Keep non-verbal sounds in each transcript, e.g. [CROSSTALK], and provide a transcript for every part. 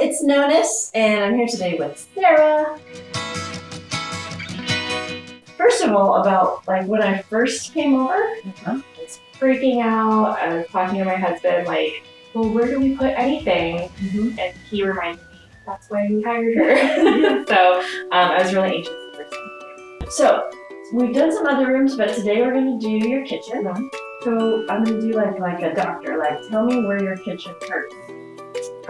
it's Nonis, and I'm here today with Sarah. First of all, about like when I first came over, I was freaking out. I was talking to my husband, like, well, where do we put anything? Mm-hmm. And he reminded me, that's why we hired her. [LAUGHS] [LAUGHS] so um, I was really anxious the first time. So we've done some other rooms, but today we're gonna do your kitchen. So I'm gonna do like like a doctor, like tell me where your kitchen hurts.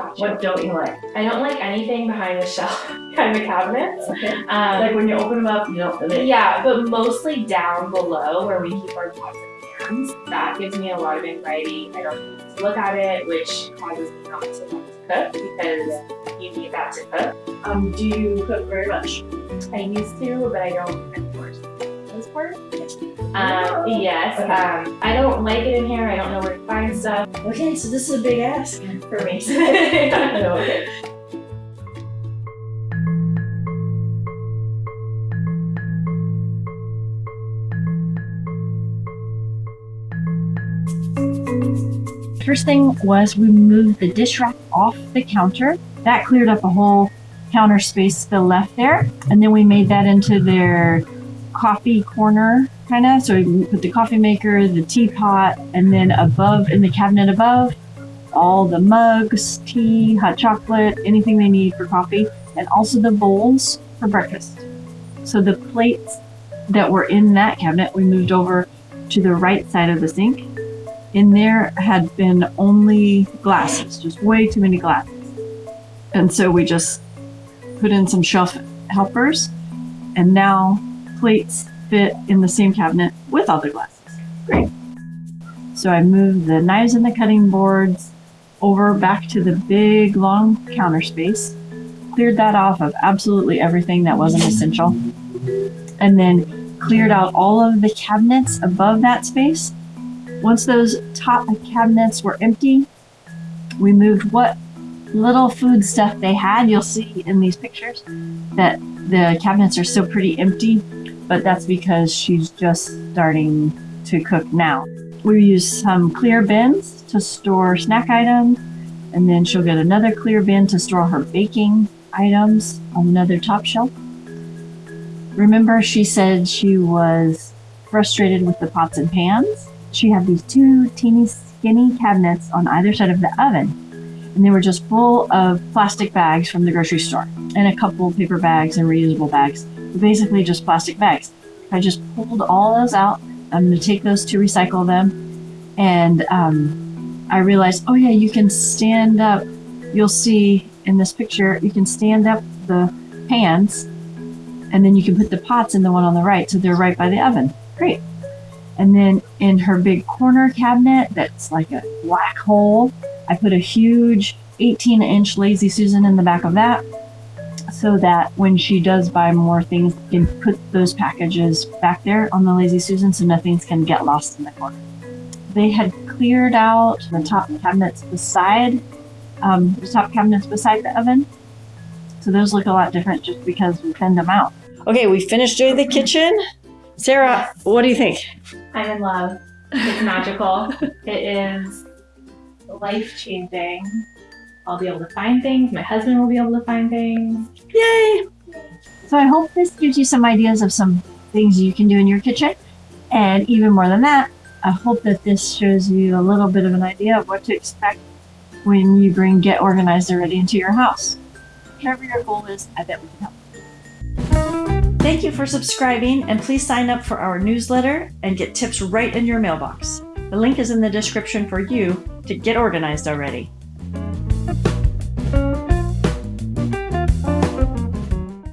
Gotcha. What don't you like? I don't like anything behind the shelf, [LAUGHS] behind the cabinets. Okay. Um, Like when you open them up, you don't yeah, but mostly down below where we keep our pots and pans. That gives me a lot of anxiety. I don't want to look at it, which causes me not to want to cook because you need that to cook. Um, do you cook very much? I used to, but I don't anymore. This part? Um, yes. Okay. Um, I don't like it in here. I don't know where to find stuff uh, Okay, so this is a big ask. for me. [LAUGHS] no, okay. First thing was we moved the dish rack off the counter. That cleared up a whole counter space still left there. And then we made that into their coffee corner kind of. So we put the coffee maker, the teapot, and then above in the cabinet above, all the mugs, tea, hot chocolate, anything they need for coffee, and also the bowls for breakfast. So the plates that were in that cabinet, we moved over to the right side of the sink in there had been only glasses, just way too many glasses. And so we just put in some shelf helpers, and now plates fit in the same cabinet with the glasses. Great. So I moved the knives and the cutting boards over back to the big long counter space, cleared that off of absolutely everything that wasn't essential, and then cleared out all of the cabinets above that space once those top cabinets were empty, we moved what little food stuff they had. You'll see in these pictures that the cabinets are still pretty empty, but that's because she's just starting to cook now. We use some clear bins to store snack items, and then she'll get another clear bin to store her baking items on another top shelf. Remember, she said she was frustrated with the pots and pans? she had these two teeny skinny cabinets on either side of the oven and they were just full of plastic bags from the grocery store and a couple paper bags and reusable bags basically just plastic bags. I just pulled all those out. I'm going to take those to recycle them. And um, i realized oh yeah you can stand up. You'll see in this picture you can stand up the pans and then you can put the pots in the one on the right so they're right by the oven. Great. And then in her big corner cabinet that's like a black hole, I put a huge 18 inch Lazy Susan in the back of that so that when she does buy more things, you can put those packages back there on the Lazy Susan so nothing's can get lost in the corner. They had cleared out the top cabinets beside um, the top cabinets beside the oven. So those look a lot different just because we thinned them out. Okay, we finished doing the kitchen. Sarah, what do you think? I'm in love. It's magical. [LAUGHS] it is life changing. I'll be able to find things. My husband will be able to find things. Yay! So I hope this gives you some ideas of some things you can do in your kitchen. And even more than that, I hope that this shows you a little bit of an idea of what to expect when you bring Get Organized Already into your house. Whatever your goal is, I bet we can help. Thank you for subscribing and please sign up for our newsletter and get tips right in your mailbox. The link is in the description for you to get organized already.